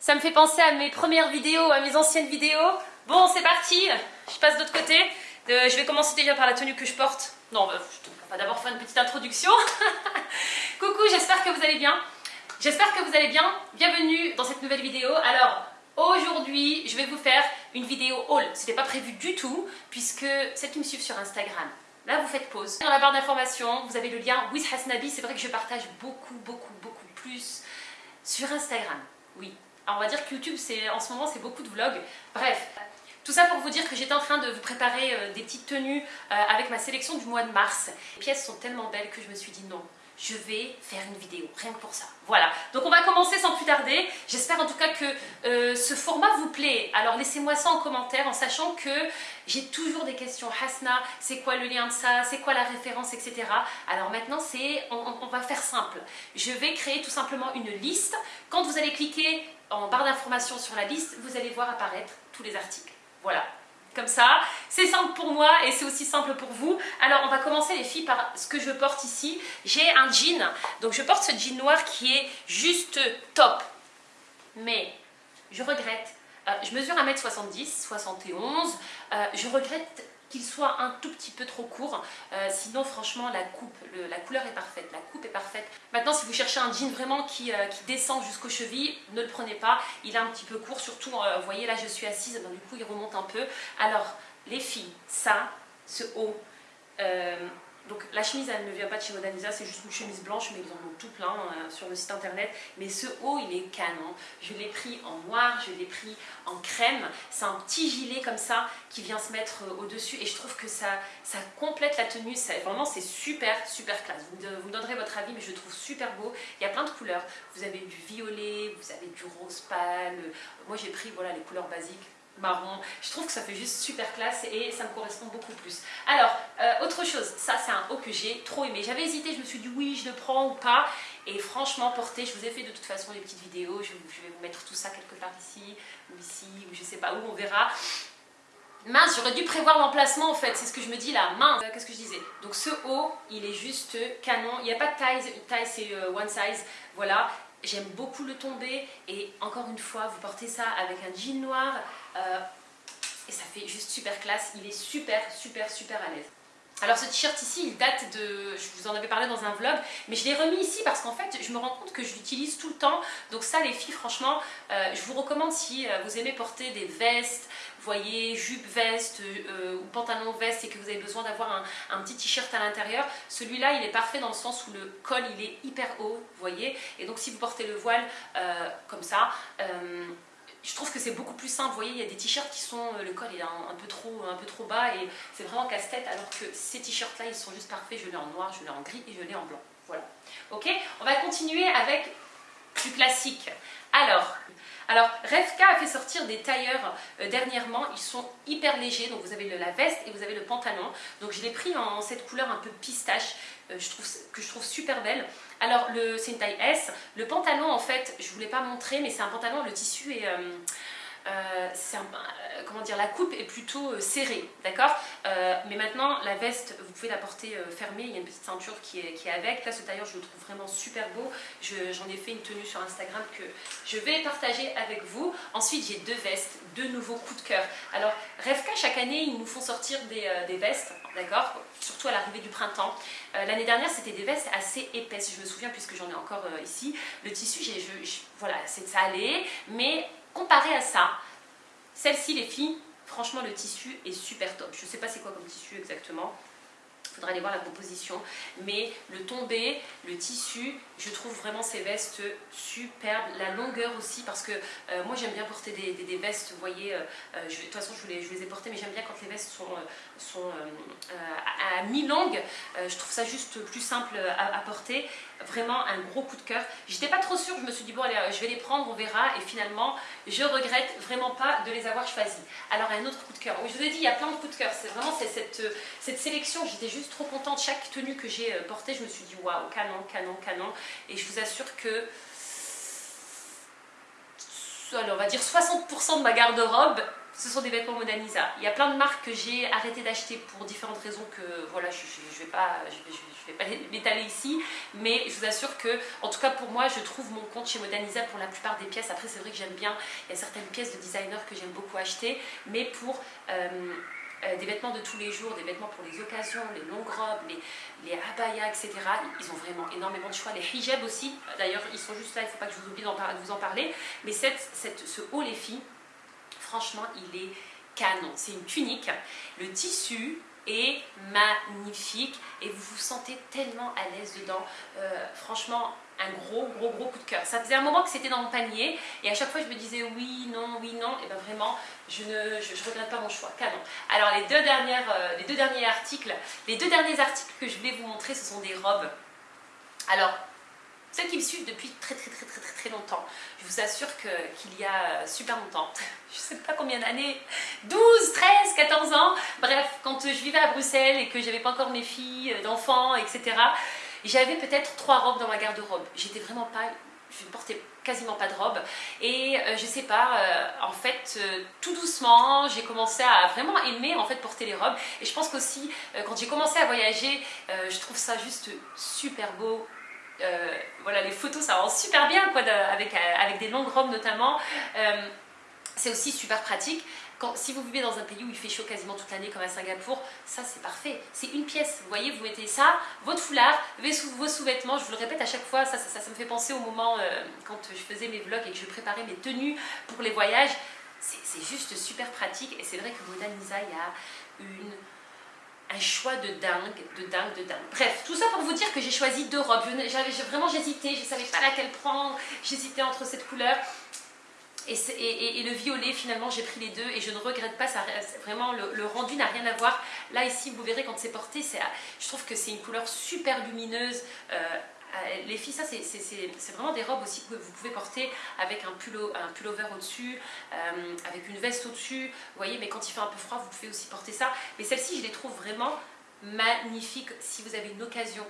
Ça me fait penser à mes premières vidéos, à mes anciennes vidéos. Bon, c'est parti, je passe de l'autre côté. Euh, je vais commencer déjà par la tenue que je porte. Non, bah, on va d'abord faire une petite introduction. Coucou, j'espère que vous allez bien. J'espère que vous allez bien. Bienvenue dans cette nouvelle vidéo. Alors, aujourd'hui, je vais vous faire une vidéo haul. Ce n'était pas prévu du tout, puisque celles qui me suivent sur Instagram, là, vous faites pause. Dans la barre d'informations, vous avez le lien with Hasnabi. C'est vrai que je partage beaucoup, beaucoup, beaucoup plus sur Instagram. Oui, on va dire que YouTube, en ce moment, c'est beaucoup de vlogs. Bref, tout ça pour vous dire que j'étais en train de vous préparer euh, des petites tenues euh, avec ma sélection du mois de mars. Les pièces sont tellement belles que je me suis dit non, je vais faire une vidéo, rien que pour ça. Voilà, donc on va commencer sans plus tarder. J'espère en tout cas que euh, ce format vous plaît. Alors laissez-moi ça en commentaire en sachant que j'ai toujours des questions. Hasna, c'est quoi le lien de ça? C'est quoi la référence, etc. Alors maintenant, c'est, on, on va faire simple. Je vais créer tout simplement une liste. Quand vous allez cliquer en barre d'informations sur la liste, vous allez voir apparaître tous les articles. Voilà, comme ça. C'est simple pour moi et c'est aussi simple pour vous. Alors on va commencer les filles par ce que je porte ici. J'ai un jean, donc je porte ce jean noir qui est juste top. Mais je regrette, euh, je mesure 1m70, 71, euh, je regrette qu'il soit un tout petit peu trop court. Euh, sinon, franchement, la coupe, la couleur est parfaite, la coupe est parfaite. Maintenant, si vous cherchez un jean vraiment qui, euh, descend jusqu'aux chevilles, ne le prenez pas. Il est un petit peu court, surtout, euh, vous voyez, là, je suis assise, du coup, il remonte un peu. Alors, les filles, ça, ce haut, donc la chemise elle ne vient pas de chez Modaniza, c'est juste une chemise blanche, mais ils en ont tout plein euh, sur le site internet. Mais ce haut il est canon. Je l'ai pris en noir, je l'ai pris en crème. C'est un petit gilet comme ça qui vient se mettre euh, au-dessus et je trouve que ça, ça complète la tenue. Vraiment c'est super super classe. Vous, vous donnerez votre avis mais je le trouve super beau. Il y a plein de couleurs. Vous avez du violet, vous avez du rose pâle. Moi j'ai pris voilà les couleurs basiques marron. Je trouve que ça fait juste super classe et ça me correspond beaucoup plus. Alors, euh, autre chose, ça c'est un haut que j'ai trop aimé. J'avais hésité, je me suis dit oui, je le prends ou pas. Et franchement, porté, je vous ai fait de toute façon des petites vidéos. Je, vais vous mettre tout ça quelque part ici, ou ici, ou je sais pas où, on verra. Mince, j'aurais dû prévoir l'emplacement en fait, c'est ce que je me dis là, mince, qu'est-ce que je disais? Donc ce haut, il est juste canon, il n'y a pas de taille, taille c'est euh, one size, voilà, J'aime beaucoup le tomber et encore une fois, vous portez ça avec un jean noir euh, et ça fait juste super classe. Il est super, super, super à l'aise. Alors ce t-shirt ici, il date de... Je vous en avais parlé dans un vlog, mais je l'ai remis ici parce qu'en fait, je me rends compte que je l'utilise tout le temps. Donc ça, les filles, franchement, euh, je vous recommande si euh, vous aimez porter des vestes, voyez, jupe veste euh, ou pantalon veste et que vous avez besoin d'avoir un, petit t-shirt à l'intérieur, celui-là, il est parfait dans le sens où le col, il est hyper haut, vous voyez. Et donc si vous portez le voile comme ça, je trouve que c'est beaucoup plus simple. Vous voyez, il y a des t-shirts qui sont, euh, le col est un, peu, trop, un peu trop bas et c'est vraiment casse-tête, alors que ces t-shirts-là, ils sont juste parfaits. Je l'ai en noir, je l'ai en gris et je l'ai en blanc. Voilà. Ok? On va continuer avec classique. Alors, alors, Revka a fait sortir des tailleurs euh, dernièrement, ils sont hyper légers, donc vous avez la veste et vous avez le pantalon. Donc je l'ai pris en cette couleur un peu pistache, euh, je trouve, que je trouve super belle. Alors c'est une taille S, le pantalon en fait, je ne vous pas montré, mais c'est un pantalon, le tissu est... Euh, euh, euh, comment dire, la coupe est plutôt euh, serrée, d'accord? Mais maintenant, la veste, vous pouvez la porter fermée, il y a une petite ceinture qui est, qui est avec. Là, ce tailleur, je le trouve vraiment super beau. J'en ai fait une tenue sur Instagram que je vais partager avec vous. Ensuite, j'ai deux vestes, deux nouveaux coups de cœur. Alors, Revka, chaque année, ils nous font sortir des, des vestes, d'accord? Surtout à l'arrivée du printemps. L'année dernière, c'était des vestes assez épaisses, je me souviens, puisque j'en ai encore ici. Le tissu, j'ai voilà, ça allait, mais comparé à ça, celle-ci les filles, franchement le tissu est super top. Je ne sais pas c'est quoi comme tissu exactement, il faudra aller voir la composition. Mais le tombé, le tissu, je trouve vraiment ces vestes superbes. La longueur aussi, parce que euh, moi j'aime bien porter des, vestes, vous voyez, euh, euh, de toute façon je, les, ai portées, mais j'aime bien quand les vestes sont, sont à, mi-longue. je trouve ça juste plus simple à, porter. Vraiment un gros coup de cœur. J'étais pas trop sûre, je me suis dit bon allez, je vais les prendre, on verra. Et finalement, je regrette vraiment pas de les avoir choisis. Alors un autre coup de cœur. Je vous ai dit, il y a plein de coups de cœur. C'est vraiment cette, cette sélection, j'étais juste trop contente. Chaque tenue que j'ai euh, portée, je me suis dit waouh, canon, canon, canon. Et je vous assure que, on va dire 60% de ma garde-robe ce sont des vêtements Monanisa. Il y a plein de marques que j'ai arrêté d'acheter pour différentes raisons que voilà, je ne vais pas, je, m'étaler ici, mais je vous assure que, en tout cas pour moi, je trouve mon compte chez Modernisa pour la plupart des pièces. Après, c'est vrai que j'aime bien, il y a certaines pièces de designer que j'aime beaucoup acheter, mais pour euh, euh, des vêtements de tous les jours, des vêtements pour les occasions, les longues robes, les, les abayas, etc. Ils ont vraiment énormément de choix. Les hijabs aussi, d'ailleurs, ils sont juste là, il ne faut pas que je vous oublie de vous en parler. Mais cette, cette, ce haut, les filles, franchement, il est canon. C'est une tunique. Le tissu est magnifique et vous vous sentez tellement à l'aise dedans. Euh, franchement, un gros, gros, gros coup de cœur. Ça faisait un moment que c'était dans mon panier et à chaque fois je me disais oui, non, oui, non. Et bien vraiment, je ne je, regrette pas mon choix. Canon. Alors les deux, dernières, euh, les deux derniers articles, les deux derniers articles que je voulais vous montrer, ce sont des robes. Alors, ceux qui me suivent depuis très très très très très, très longtemps, je vous assure qu'il y a super longtemps, je ne sais pas combien d'années, 12, 13, 14 ans, bref, quand je vivais à Bruxelles et que j'avais pas encore mes filles, euh, d'enfants, etc., j'avais peut-être trois robes dans ma garde-robe. J'étais vraiment pas je ne portais quasiment pas de robe et euh, je sais pas euh, en fait tout doucement j'ai commencé à vraiment aimer en fait porter les robes et je pense qu'aussi quand j'ai commencé à voyager je trouve ça juste super beau euh, voilà, les photos, ça rend super bien, quoi, avec, euh, avec des longues robes notamment. Euh, c'est aussi super pratique. Si vous vivez dans un pays où il fait chaud quasiment toute l'année, comme à Singapour, ça c'est parfait. C'est une pièce. Vous voyez, vous mettez ça, votre foulard, vos sous-vêtements. Je vous le répète à chaque fois, ça, ça, me fait penser au moment quand je faisais mes vlogs et que je préparais mes tenues pour les voyages. C'est juste super pratique. Et c'est vrai que Mona Lisa, il y a un choix de dingue, de dingue, de dingue. Bref, tout ça pour vous dire que j'ai choisi deux robes. J'avais vraiment j'hésitais, je ne savais pas laquelle prendre. J'hésitais entre cette couleur et, le violet. Finalement, j'ai pris les deux et je ne regrette pas. Ça, vraiment, le, rendu n'a rien à voir. Là, ici, vous verrez quand c'est porté, je trouve que c'est une couleur super lumineuse. Euh, euh, les filles, ça c'est vraiment des robes aussi que vous pouvez porter avec un, pull, un pullover au-dessus, euh, avec une veste au-dessus, vous voyez, mais quand il fait un peu froid, vous pouvez aussi porter ça. Mais celles-ci, je les trouve vraiment magnifiques si vous avez une occasion.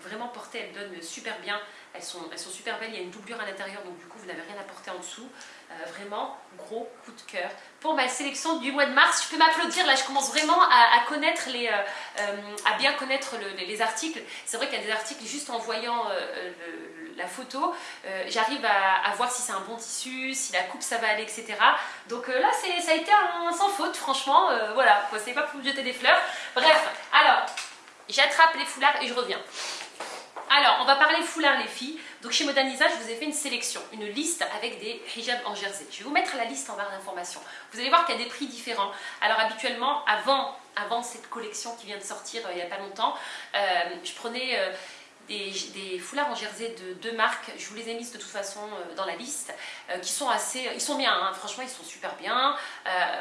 Vraiment portées, elles donnent super bien, elles sont, elles sont super belles, il y a une doublure à l'intérieur, donc du coup vous n'avez rien à porter en dessous. vraiment, gros coup de cœur. Pour ma sélection du mois de mars, je peux m'applaudir, là je commence vraiment à, connaître les, à bien connaître les articles. C'est vrai qu'il y a des articles, juste en voyant euh, la photo, euh, j'arrive à, voir si c'est un bon tissu, si la coupe ça va aller, etc. Donc euh, là, ça a été sans faute, franchement, voilà, c'est pas pour me jeter des fleurs. Bref, alors, j'attrape les foulards et je reviens. Alors, on va parler foulard les filles. Donc chez Modernisa, je vous ai fait une sélection, une liste avec des hijabs en jersey. Je vais vous mettre la liste en barre d'informations. Vous allez voir qu'il y a des prix différents. Alors habituellement, avant, cette collection qui vient de sortir euh, il n'y a pas longtemps, euh, je prenais... Euh, des, foulards en jersey de deux marques, je vous les ai mis de toute façon dans la liste, qui sont assez, ils sont bien, hein. franchement ils sont super bien,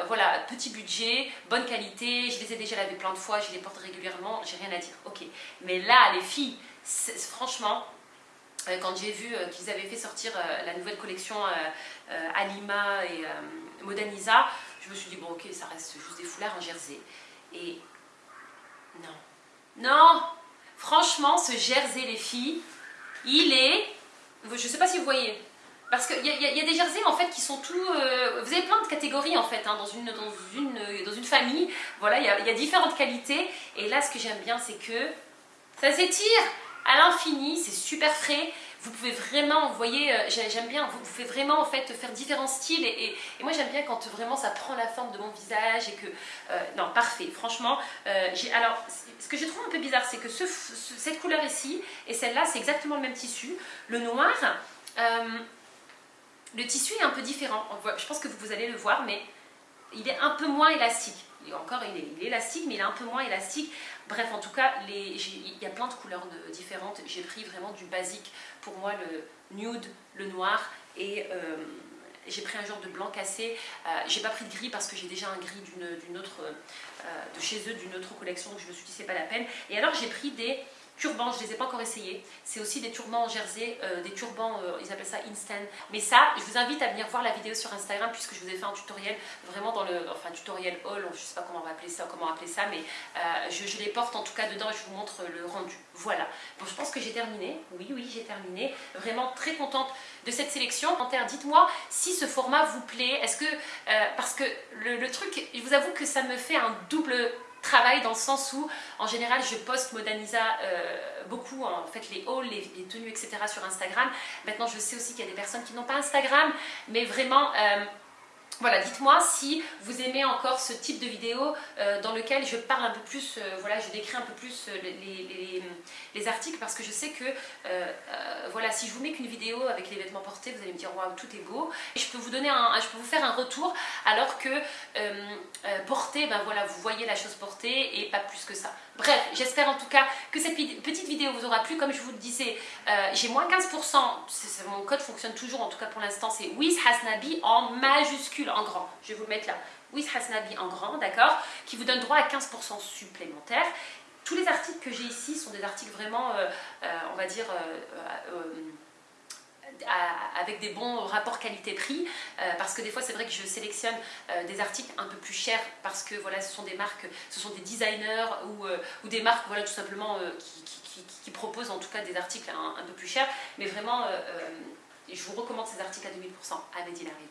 voilà, petit budget, bonne qualité, je les ai déjà lavés plein de fois, je les porte régulièrement, j'ai rien à dire, ok. Mais là, les filles, franchement, euh, quand j'ai vu euh, qu'ils avaient fait sortir euh, la nouvelle collection Alima et Modernisa, je me suis dit, bon ok, ça reste juste des foulards en jersey. Et non, non, franchement, ce jersey, les filles, il est, je ne sais pas si vous voyez, parce qu'il y, y, a des jerseys en fait qui sont tout... vous avez plein de catégories en fait hein, dans, une, dans, une, dans une famille. Voilà, il y, y a différentes qualités. Et là, ce que j'aime bien, c'est que ça s'étire à l'infini, c'est super frais. Vous pouvez vraiment, vous voyez, euh, j'aime bien, vous pouvez vraiment en fait faire différents styles et, moi j'aime bien quand vraiment ça prend la forme de mon visage et que, euh, non, parfait, franchement. Euh, alors, ce que je trouve un peu bizarre, c'est que cette couleur ici et celle-là, c'est exactement le même tissu. Le noir, le tissu est un peu différent. Je pense que vous allez le voir, mais il est un peu moins élastique il est, élastique, mais il est un peu moins élastique. Bref, en tout cas, il y a plein de couleurs différentes. J'ai pris vraiment du basique. Pour moi, le nude, le noir et... Euh, j'ai pris un genre de blanc cassé. Euh, j'ai pas pris de gris parce que j'ai déjà un gris d'une autre, euh, de chez eux, d'une autre collection. Donc je me suis dit c'est pas la peine. Et alors j'ai pris des turbans, je ne les ai pas encore essayés. C'est aussi des turbans en jersey, euh, des turbans, euh, ils appellent ça instant. Mais ça, je vous invite à venir voir la vidéo sur Instagram puisque je vous ai fait un tutoriel vraiment dans le, enfin tutoriel haul, je ne sais pas comment on va appeler ça, comment appeler ça, mais euh, je, les porte en tout cas dedans et je vous montre le rendu. Voilà. Bon, je pense que j'ai terminé. Oui, oui, j'ai terminé. Vraiment très contente de cette sélection. Dites-moi si ce format vous plaît. Est-ce que, parce que le, le truc, je vous avoue que ça me fait un double travail dans le sens où en général je poste Modanisa euh, beaucoup en fait les hauls, les, tenues etc sur Instagram. Maintenant je sais aussi qu'il y a des personnes qui n'ont pas Instagram mais vraiment euh, voilà, dites-moi si vous aimez encore ce type de vidéo euh, dans lequel je parle un peu plus, euh, voilà, je décris un peu plus euh, les, articles parce que je sais que, voilà, si je vous mets qu'une vidéo avec les vêtements portés, vous allez me dire waouh, tout est beau. Je peux vous donner un, je peux vous faire un retour alors que porté, ben voilà, vous voyez la chose portée et pas plus que ça. Bref, j'espère en tout cas que cette petite vidéo vous aura plu. Comme je vous le disais, j'ai moins 15%, mon code fonctionne toujours, en tout cas pour l'instant, c'est WizHasnabi en majuscule en grand. Je vais vous le mettre là. With Hasnabi en grand, d'accord Qui vous donne droit à 15% supplémentaire. Tous les articles que j'ai ici sont des articles vraiment, euh, euh, on va dire, euh, avec des bons rapports qualité-prix parce que des fois c'est vrai que je sélectionne des articles un peu plus chers parce que voilà ce sont des marques, ce sont des designers ou, des marques voilà tout simplement qui, qui, proposent en tout cas des articles un, peu plus chers mais vraiment je vous recommande ces articles à 2000% à Medinari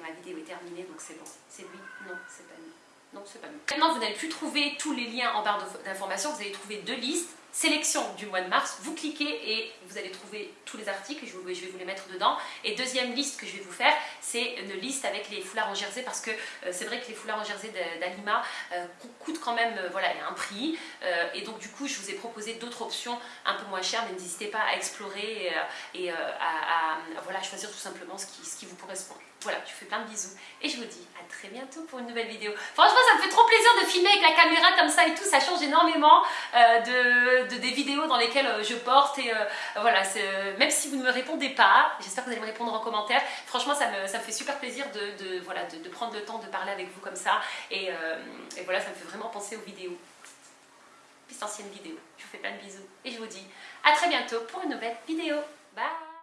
ma vidéo est terminée, donc c'est bon. C'est lui Non, c'est pas lui. Non, c'est pas lui. Maintenant, vous n'allez plus trouver tous les liens en barre d'informations, vous allez trouver deux listes sélection du mois de mars, vous cliquez et vous allez trouver tous les articles, je, vais vous les mettre dedans. Et deuxième liste que je vais vous faire, c'est une liste avec les foulards en jersey parce que euh, c'est vrai que les foulards en jersey d'Alima euh, coûtent quand même euh, voilà, un prix. et donc du coup, je vous ai proposé d'autres options un peu moins chères, mais n'hésitez pas à explorer et, à, voilà, choisir tout simplement ce qui vous correspond. Voilà, je vous fais plein de bisous et je vous dis à très bientôt pour une nouvelle vidéo. Franchement, ça me fait trop plaisir de filmer avec la caméra comme ça et tout, ça change énormément de de, des vidéos dans lesquelles euh, je porte et euh, voilà, euh, même si vous ne me répondez pas, j'espère que vous allez me répondre en commentaire. Franchement, ça me, ça me fait super plaisir de, voilà, de, prendre le temps de parler avec vous comme ça et, voilà, ça me fait vraiment penser aux vidéos. Puis ancienne vidéo. Je vous fais plein de bisous et je vous dis à très bientôt pour une nouvelle vidéo. Bye